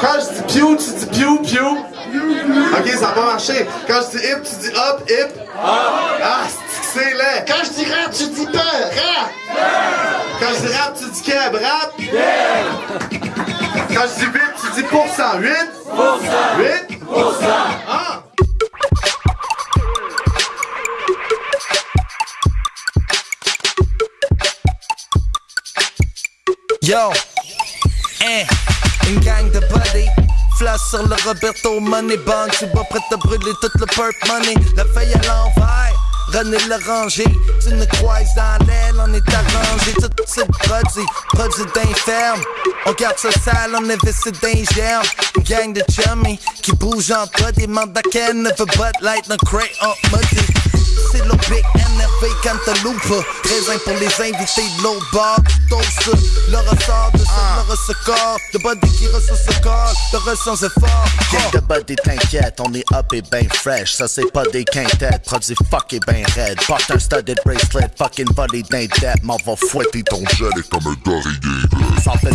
Quand je dis pew, tu dis pew, pew. Ok, ça va pas marcher. Quand je dis hip, tu dis hop, hip. Ah, c'est c'est laid. Quand je dis rap, tu dis peur, rap! Quand je dis rap, tu dis keb, rap. Quand je dis 8, tu dis pourcent. 8? 8? Ah! Yo, hein, une gang de buddy. Flash sur le Roberto Money Bank. Tu vas prêt à brûler tout le perp money. La feuille à l'envers. René l'oranger, tu nous croises dans l'aile, on est arrangé, tout c'est produit, produit d'inferme. On garde ça sale, on investit germes. Une gang de chummy qui bouge en bas, des mandaquins, never but light, no cray en muddy. C'est le NRV Cantaloupe. Raisin pour les invités de l'autre bar Toast, le ressort de ça, le ressort Le body qui ressort ce corps, le ressent c'est fort Gang de body t'inquiète, on est up et ben fresh. Ça c'est pas des quintettes, produit fuck et ben raide. Porte un studded bracelet, fucking body d'un M'en va fouetter ton gelé comme un d'oreiller Sans fait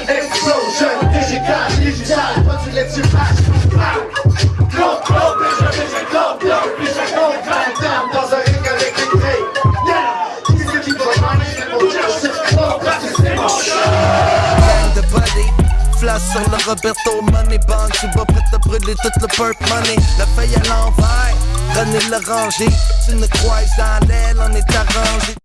sur le Roberto Money Bank. Tu vas prêt à brûler tout le perp money. La feuille à l'envers. René l'oranger. Tu nous croises dans l'aile, on est arrangé.